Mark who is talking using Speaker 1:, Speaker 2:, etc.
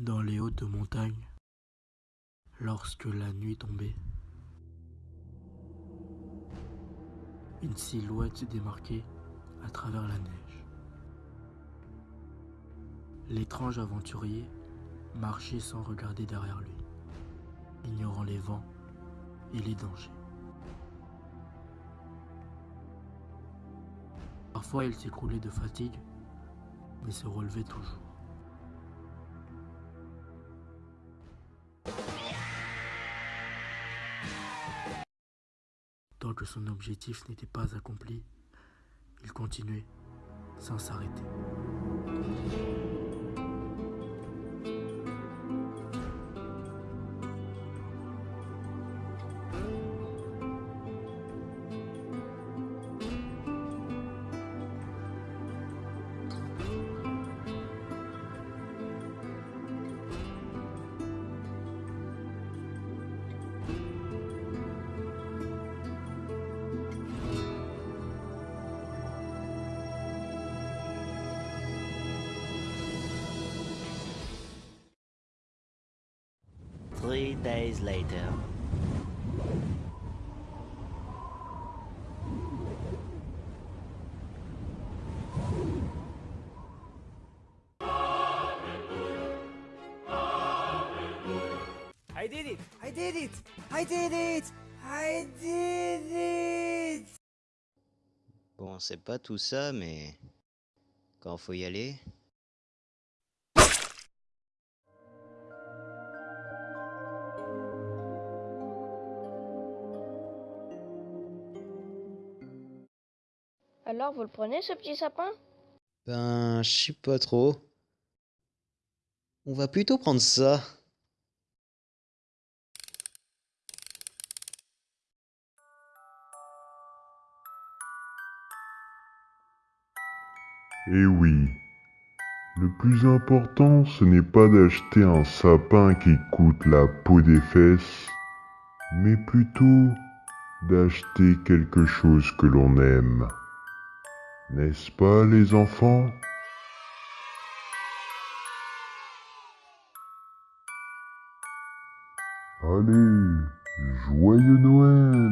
Speaker 1: dans les hautes montagnes, lorsque la nuit tombait. Une silhouette se démarquait à travers la neige. L'étrange aventurier marchait sans regarder derrière lui, ignorant les vents et les dangers. Parfois il s'écroulait de fatigue, mais se relevait toujours. Que son objectif n'était pas accompli, il continuait sans s'arrêter.
Speaker 2: Three days later.
Speaker 3: I did it! I did it! I did it! I did it!
Speaker 2: Bon, c'est pas tout ça, mais quand faut y aller.
Speaker 4: Alors, vous le prenez, ce petit sapin?
Speaker 2: Ben, je sais pas trop. On va plutôt prendre ça.
Speaker 5: Eh oui, le plus important, ce n'est pas d'acheter un sapin qui coûte la peau des fesses, mais plutôt d'acheter quelque chose que l'on aime. N'est-ce pas les enfants? Allez, joyeux Noël